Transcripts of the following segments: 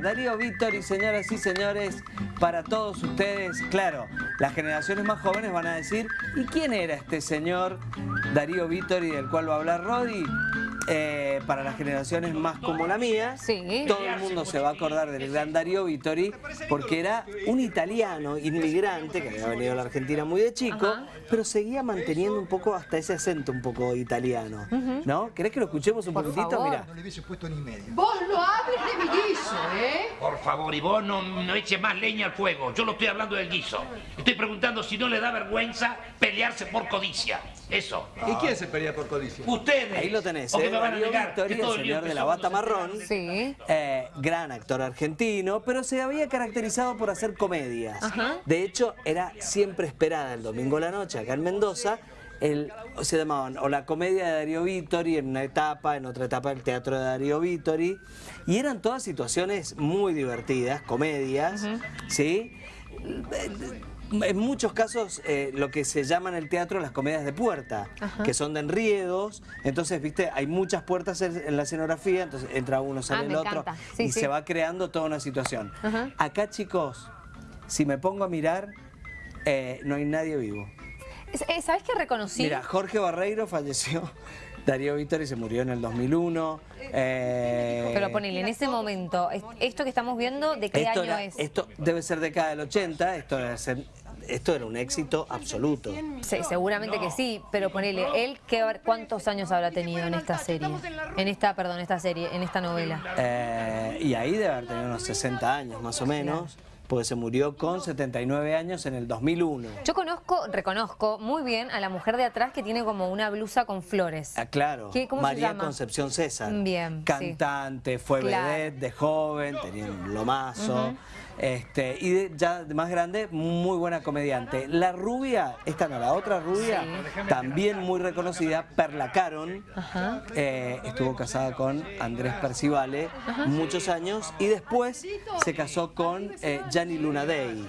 Darío Vittori, señoras y señores, para todos ustedes, claro, las generaciones más jóvenes van a decir, ¿y quién era este señor Darío Vittori del cual va a hablar Rodi? Eh, para las generaciones más como la mía, Sí. todo el mundo se va a acordar del gran Darío Vittori porque era un italiano inmigrante que había venido a la Argentina muy de chico, Ajá. pero seguía manteniendo un poco hasta ese acento un poco italiano, ¿no? ¿Querés que lo escuchemos un Por poquitito? favor. Mira. No le hubiese puesto ni medio. Vos lo hables de mi guiso, ¿eh? Por favor, y vos no, no eches más leña al fuego. Yo no estoy hablando del guiso. Estoy preguntando si no le da vergüenza pelearse por codicia. Eso. ¿Y quién se pelea por codicia? Ustedes. Ahí lo tenés, ¿O qué ¿eh? Van a Darío negar? Todo el señor de la bata marrón. Sí. Eh, gran actor argentino, pero se había caracterizado por hacer comedias. Ajá. De hecho, era siempre esperada el domingo a la noche acá en Mendoza. El, se llamaban o la comedia de Darío Vittori en una etapa, en otra etapa el teatro de Darío Vittori. Y eran todas situaciones muy divertidas, comedias, ¿sí? En muchos casos, eh, lo que se llama en el teatro las comedias de puerta, que son de enriedos. Entonces, viste, hay muchas puertas en, en la escenografía, entonces entra uno, sale Ah, el otro. Sí, y sí. se va creando toda una situación. Ajá. Acá, chicos, si me pongo a mirar, eh, no hay nadie vivo. Eh, ¿Sabés qué reconocí? Mira, Jorge Barreiro falleció. Darío Vittori se murió en el 2001. eh, Pero ponele, en ese momento, es- esto que estamos viendo, ¿de qué esto, año era- es? esto debe ser década del 80, esto, debe ser- esto era un éxito absoluto. Sí, seguramente que sí, pero ponele, él qué, cuántos años habrá tenido en esta serie, en esta, perdón, esta serie, en esta novela. Eh, y ahí debe haber tenido unos 60 años más o menos, porque se murió con 79 años en el 2001. Yo conozco, reconozco muy bien a la mujer de atrás que tiene como una blusa con flores. Ah, claro, ¿Qué- cómo se María llama? Concepción César. Bien, sí. Cantante, fue Claro. vedette de joven, tenía un lomazo. este, y de- ya de más grande, muy buena comediante. La rubia, esta no, la otra rubia, también muy reconocida, Perla Caron. Ajá. eh, estuvo casada con Andrés Percivale muchos años y después se casó con eh, Gianni Lunadei.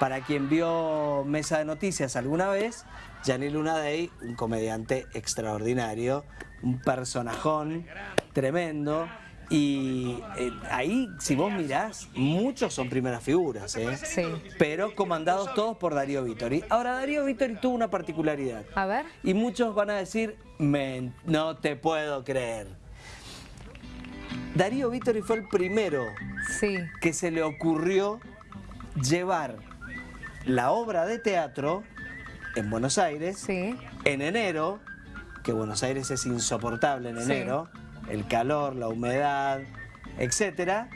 Para quien vio Mesa de Noticias alguna vez, Gianni Lunadei, un comediante extraordinario, un personajón tremendo. Y eh, ahí, si vos mirás, muchos son primeras figuras, ¿eh? Sí. pero comandados todos por Darío Vittori. Ahora, Darío Vittori tuvo una particularidad. A ver. Y muchos van a decir, "Men, no te puedo creer. Darío Vittori fue el primero Sí. que se le ocurrió llevar la obra de teatro en Buenos Aires Sí. en enero, que Buenos Aires es insoportable en Sí. enero, el calor, la humedad, etcétera,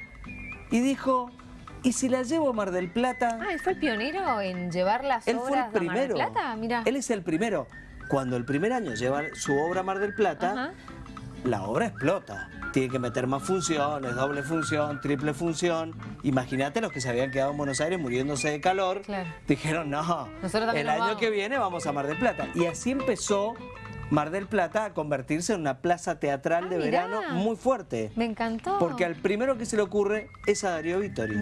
y dijo, ¿y si la llevo a Mar del Plata? Ah, él fue el pionero en llevar las Él fue el a Mar del primero. Plata, mira. Él es el primero. Cuando el primer año lleva su obra a Mar del Plata, Ajá. La obra explota. Tiene que meter más funciones, doble función, triple función. Imagínate los que se habían quedado en Buenos Aires muriéndose de calor. Claro. Dijeron, no, el año vamos. que viene vamos a Mar del Plata. Y así empezó Mar del Plata a convertirse en una plaza teatral Ah, de mirá. verano muy fuerte. Me encantó. Porque al primero que se le ocurre es a Darío Vittori.